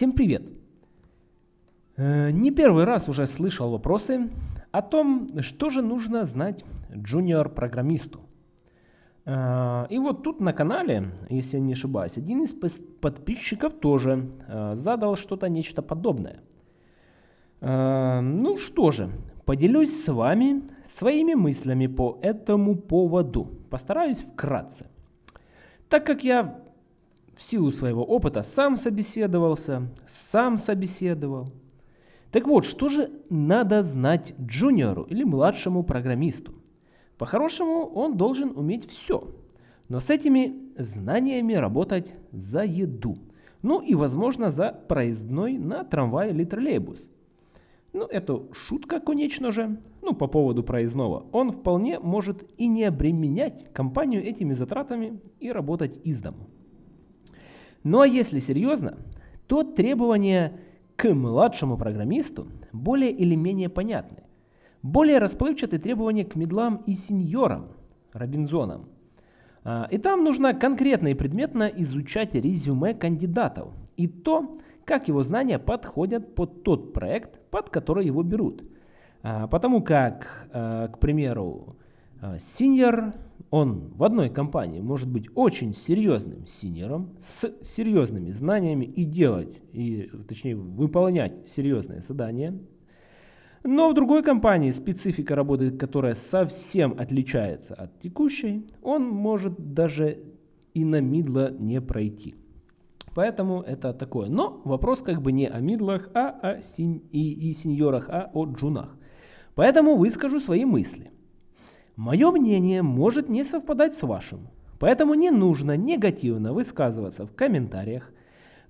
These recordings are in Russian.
Всем привет! Э, не первый раз уже слышал вопросы о том, что же нужно знать джуниор-программисту. Э, и вот тут на канале, если я не ошибаюсь, один из подписчиков тоже э, задал что-то нечто подобное. Ну что же, поделюсь с вами своими мыслями по этому поводу. Постараюсь вкратце. Так как я в силу своего опыта сам собеседовался, сам собеседовал. Так вот, что же надо знать джуниору или младшему программисту? По-хорошему, он должен уметь все, но с этими знаниями работать за еду. Ну и, возможно, за проездной на трамвай или троллейбус. Ну, это шутка, конечно же. Ну, по поводу проездного. Он вполне может и не обременять компанию этими затратами и работать из дому. Ну а если серьезно, то требования к младшему программисту более или менее понятны. Более расплывчатые требования к медлам и сеньорам, Робинзонам. А, и там нужно конкретно и предметно изучать резюме кандидатов и то, как его знания подходят под тот проект, под который его берут. А, потому как, а, к примеру, сеньор он в одной компании может быть очень серьезным синером с серьезными знаниями и делать, и, точнее выполнять серьезные задания. Но в другой компании специфика работы, которая совсем отличается от текущей, он может даже и на мидло не пройти. Поэтому это такое. Но вопрос как бы не о мидлах, а о синь и, и сеньорах, а о джунах. Поэтому выскажу свои мысли. Мое мнение может не совпадать с вашим, поэтому не нужно негативно высказываться в комментариях.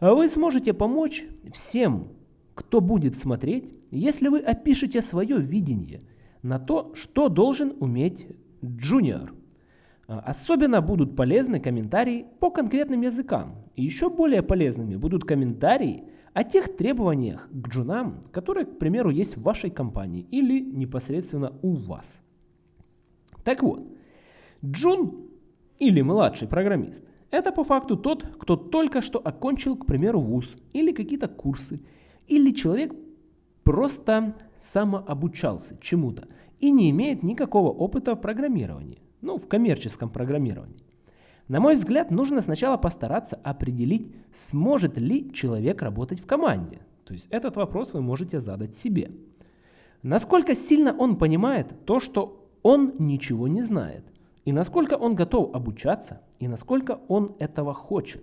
Вы сможете помочь всем, кто будет смотреть, если вы опишете свое видение на то, что должен уметь джуниор. Особенно будут полезны комментарии по конкретным языкам. И еще более полезными будут комментарии о тех требованиях к джунам, которые, к примеру, есть в вашей компании или непосредственно у вас. Так вот, Джун или младший программист – это по факту тот, кто только что окончил, к примеру, вуз или какие-то курсы, или человек просто самообучался чему-то и не имеет никакого опыта в программировании, ну, в коммерческом программировании. На мой взгляд, нужно сначала постараться определить, сможет ли человек работать в команде. То есть этот вопрос вы можете задать себе. Насколько сильно он понимает то, что он ничего не знает. И насколько он готов обучаться, и насколько он этого хочет.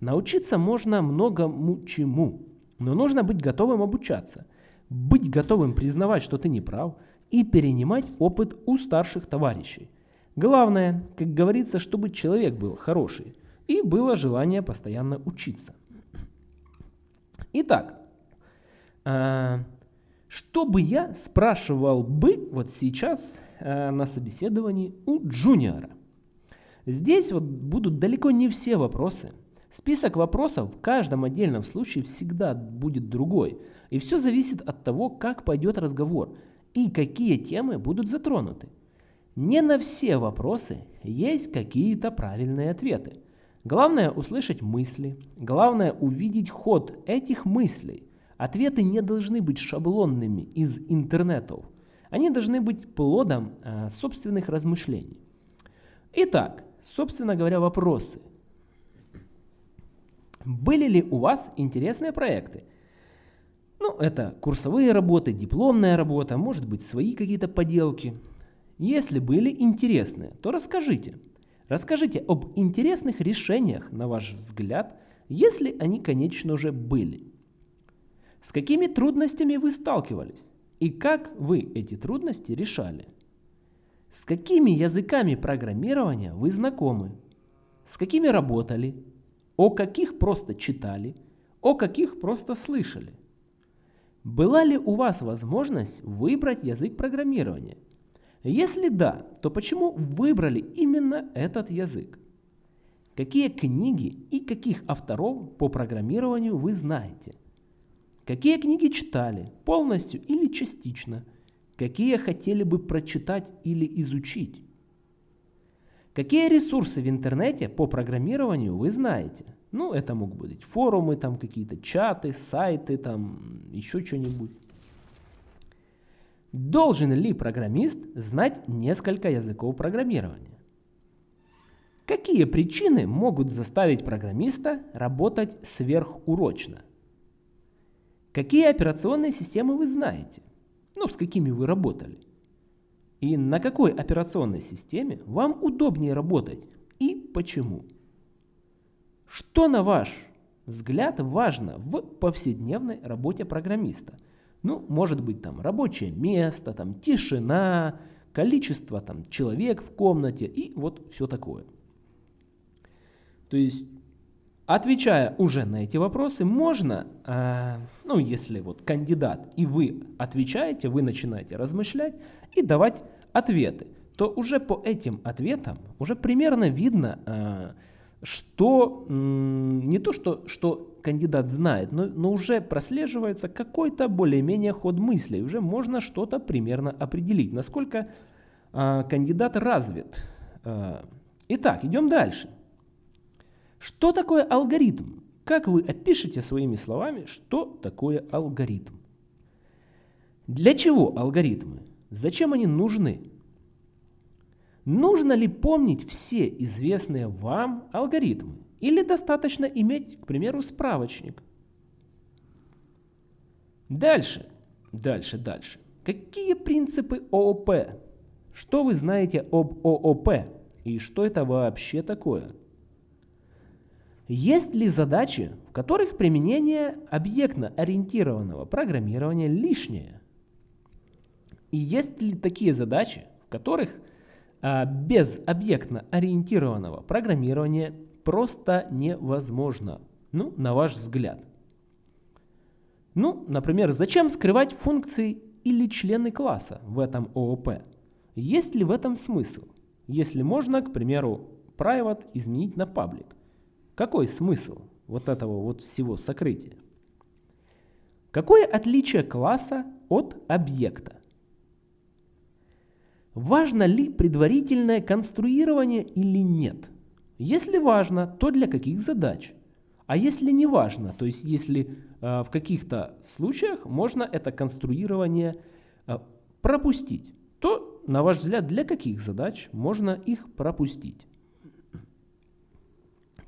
Научиться можно многому чему, но нужно быть готовым обучаться, быть готовым признавать, что ты не прав, и перенимать опыт у старших товарищей. Главное, как говорится, чтобы человек был хороший, и было желание постоянно учиться. Итак, а, что бы я спрашивал бы вот сейчас э, на собеседовании у джуниора? Здесь вот будут далеко не все вопросы. Список вопросов в каждом отдельном случае всегда будет другой. И все зависит от того, как пойдет разговор и какие темы будут затронуты. Не на все вопросы есть какие-то правильные ответы. Главное услышать мысли, главное увидеть ход этих мыслей – Ответы не должны быть шаблонными из интернетов. Они должны быть плодом э, собственных размышлений. Итак, собственно говоря, вопросы. Были ли у вас интересные проекты? Ну, это курсовые работы, дипломная работа, может быть, свои какие-то поделки. Если были интересные, то расскажите. Расскажите об интересных решениях, на ваш взгляд, если они, конечно же, были. С какими трудностями вы сталкивались? И как вы эти трудности решали? С какими языками программирования вы знакомы? С какими работали? О каких просто читали? О каких просто слышали? Была ли у вас возможность выбрать язык программирования? Если да, то почему выбрали именно этот язык? Какие книги и каких авторов по программированию вы знаете? Какие книги читали, полностью или частично? Какие хотели бы прочитать или изучить? Какие ресурсы в интернете по программированию вы знаете? Ну, это могут быть форумы, там какие-то чаты, сайты, там еще что-нибудь. Должен ли программист знать несколько языков программирования? Какие причины могут заставить программиста работать сверхурочно? Какие операционные системы вы знаете? Ну, с какими вы работали? И на какой операционной системе вам удобнее работать и почему? Что, на ваш взгляд, важно в повседневной работе программиста? Ну, может быть, там рабочее место, там тишина, количество там человек в комнате и вот все такое. То есть, отвечая уже на эти вопросы, можно, э, ну, если вот кандидат и вы отвечаете, вы начинаете размышлять и давать ответы, то уже по этим ответам уже примерно видно, э, что не то, что, что кандидат знает, но, но уже прослеживается какой-то более-менее ход мыслей. Уже можно что-то примерно определить, насколько э, кандидат развит. Э, итак, идем дальше. Что такое алгоритм? Как вы опишете своими словами, что такое алгоритм? Для чего алгоритмы? Зачем они нужны? Нужно ли помнить все известные вам алгоритмы? Или достаточно иметь, к примеру, справочник? Дальше, дальше, дальше. Какие принципы ООП? Что вы знаете об ООП? И что это вообще такое? Есть ли задачи, в которых применение объектно-ориентированного программирования лишнее? И есть ли такие задачи, в которых а, без объектно-ориентированного программирования просто невозможно, ну, на ваш взгляд. Ну, например, зачем скрывать функции или члены класса в этом ООП? Есть ли в этом смысл? Если можно, к примеру, private изменить на public. Какой смысл вот этого вот всего сокрытия? Какое отличие класса от объекта? Важно ли предварительное конструирование или нет? Если важно, то для каких задач? А если не важно, то есть если э, в каких-то случаях можно это конструирование э, пропустить, то, на ваш взгляд, для каких задач можно их пропустить?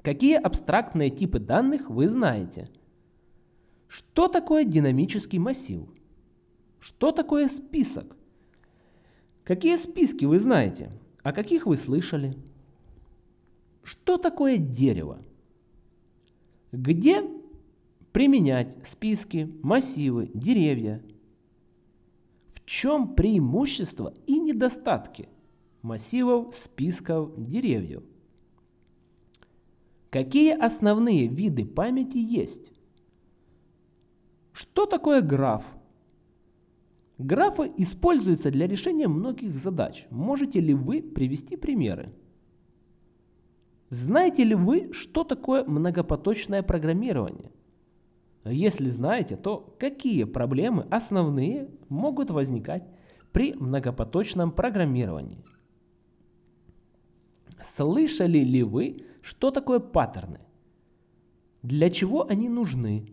Какие абстрактные типы данных вы знаете? Что такое динамический массив? Что такое список? Какие списки вы знаете? О каких вы слышали? Что такое дерево? Где применять списки, массивы, деревья? В чем преимущества и недостатки массивов, списков, деревьев? Какие основные виды памяти есть? Что такое граф? Графы используются для решения многих задач. Можете ли вы привести примеры? Знаете ли вы, что такое многопоточное программирование? Если знаете, то какие проблемы основные могут возникать при многопоточном программировании? Слышали ли вы, что такое паттерны? Для чего они нужны?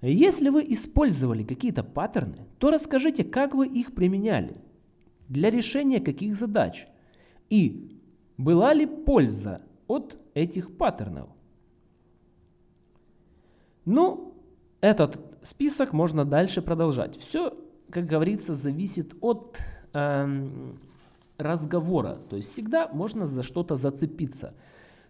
Если вы использовали какие-то паттерны, то расскажите, как вы их применяли, для решения каких задач и была ли польза от этих паттернов. Ну, этот список можно дальше продолжать. Все, как говорится, зависит от э, разговора. То есть всегда можно за что-то зацепиться.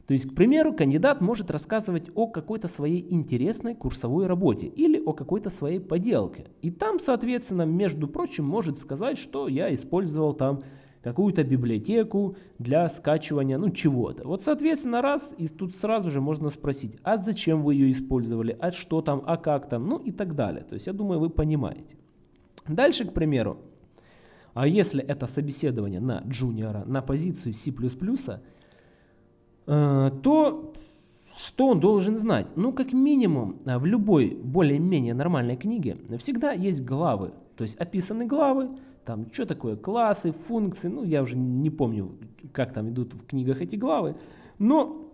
То есть, к примеру, кандидат может рассказывать о какой-то своей интересной курсовой работе или о какой-то своей поделке. И там, соответственно, между прочим, может сказать, что я использовал там какую-то библиотеку для скачивания, ну, чего-то. Вот, соответственно, раз, и тут сразу же можно спросить, а зачем вы ее использовали, а что там, а как там, ну и так далее. То есть, я думаю, вы понимаете. Дальше, к примеру, а если это собеседование на джуниора, на позицию C++, Э, то что он должен знать? Ну, как минимум, э, в любой более-менее нормальной книге всегда есть главы. То есть описаны главы, там что такое классы, функции, ну я уже не помню, как там идут в книгах эти главы. Но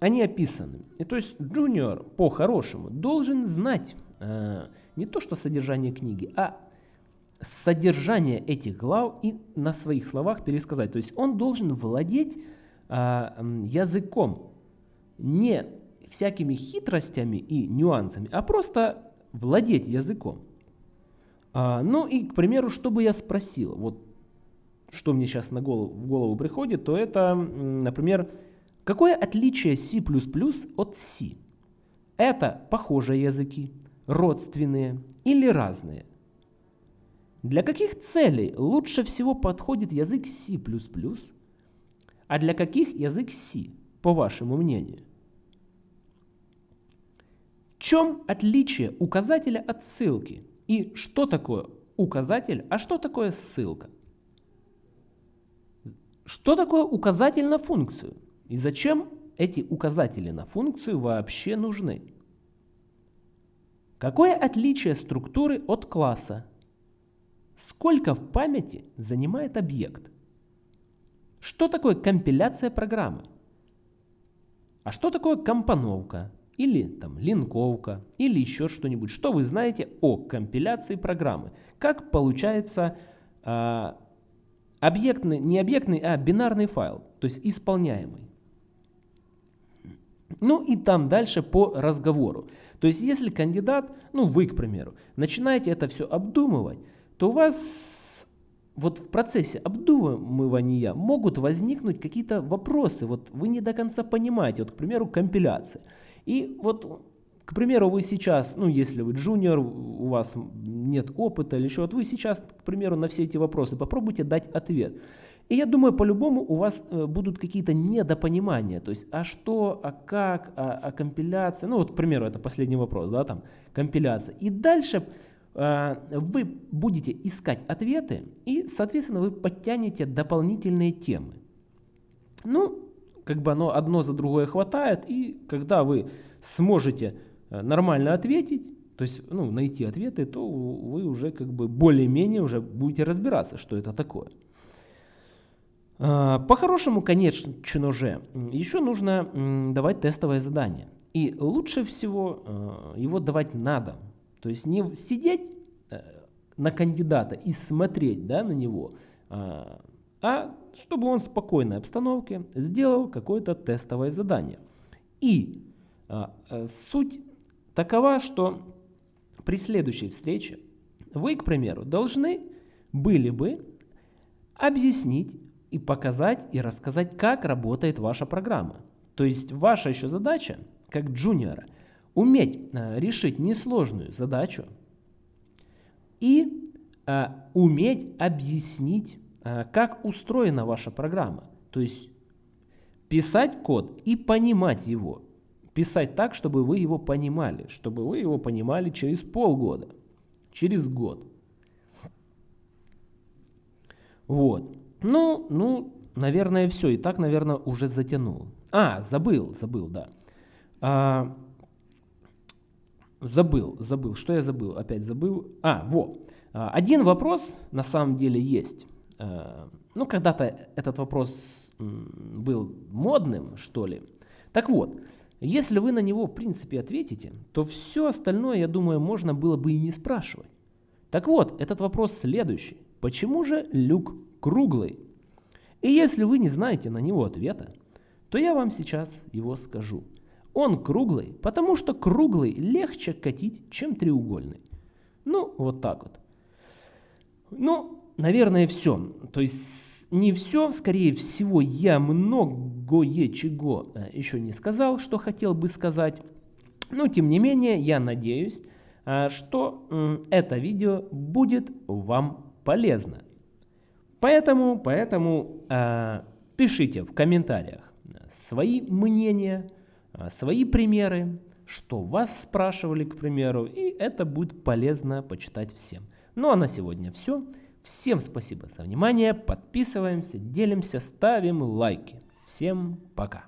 они описаны. И то есть джуниор по-хорошему должен знать э, не то что содержание книги, а содержание этих глав и на своих словах пересказать. То есть он должен владеть э, языком, не всякими хитростями и нюансами, а просто владеть языком. А, ну и, к примеру, что бы я спросил, вот что мне сейчас на голову, в голову приходит, то это, например, какое отличие C++ от C? Это похожие языки, родственные или разные? Для каких целей лучше всего подходит язык C++, а для каких язык C, по вашему мнению? В чем отличие указателя от ссылки? И что такое указатель, а что такое ссылка? Что такое указатель на функцию? И зачем эти указатели на функцию вообще нужны? Какое отличие структуры от класса? Сколько в памяти занимает объект? Что такое компиляция программы? А что такое компоновка? или там линковка, или еще что-нибудь. Что вы знаете о компиляции программы? Как получается э, объектный, не объектный, а бинарный файл, то есть исполняемый. Ну и там дальше по разговору. То есть если кандидат, ну вы, к примеру, начинаете это все обдумывать, то у вас вот в процессе обдумывания могут возникнуть какие-то вопросы. Вот вы не до конца понимаете, вот, к примеру, компиляция. И вот, к примеру, вы сейчас, ну если вы джуниор, у вас нет опыта или еще, вот вы сейчас, к примеру, на все эти вопросы попробуйте дать ответ. И я думаю, по-любому у вас э, будут какие-то недопонимания. То есть, а что, а как, а, а компиляция. Ну вот, к примеру, это последний вопрос, да, там, компиляция. И дальше вы будете искать ответы, и, соответственно, вы подтянете дополнительные темы. Ну, как бы оно одно за другое хватает, и когда вы сможете э, нормально ответить, то есть ну, найти ответы, то вы уже как бы более-менее уже будете разбираться, что это такое. А, по-хорошему, конечно же, еще нужно давать тестовое задание. И лучше всего э, его давать надо. То есть не сидеть э, на кандидата и смотреть да, на него, а, а чтобы он в спокойной обстановке сделал какое-то тестовое задание. И а, а, суть такова, что при следующей встрече вы, к примеру, должны были бы объяснить и показать и рассказать, как работает ваша программа. То есть ваша еще задача, как джуниора, уметь а, решить несложную задачу и а, уметь объяснить Э, как устроена ваша программа. То есть писать код и понимать его. Писать так, чтобы вы его понимали, чтобы вы его понимали через полгода, через год. Вот. Ну, ну, наверное, все. И так, наверное, уже затянул. А, забыл, забыл, да. А, забыл, забыл. Что я забыл? Опять забыл. А, во. А, один вопрос на самом деле есть. Э, ну, когда-то этот вопрос был модным, что ли. Так вот, если вы на него, в принципе, ответите, то все остальное, я думаю, можно было бы и не спрашивать. Так вот, этот вопрос следующий. Почему же люк круглый? И если вы не знаете на него ответа, то я вам сейчас его скажу. Он круглый, потому что круглый легче катить, чем треугольный. Ну, вот так вот. Ну, наверное, все. То есть не все, скорее всего, я многое чего э, еще не сказал, что хотел бы сказать. Но, тем не менее, я надеюсь, э, что это видео будет вам полезно. Поэтому, поэтому э, пишите в комментариях свои мнения, свои примеры, что вас спрашивали, к примеру, и это будет полезно почитать всем. Ну а на сегодня все. Всем спасибо за внимание, подписываемся, делимся, ставим лайки. Всем пока.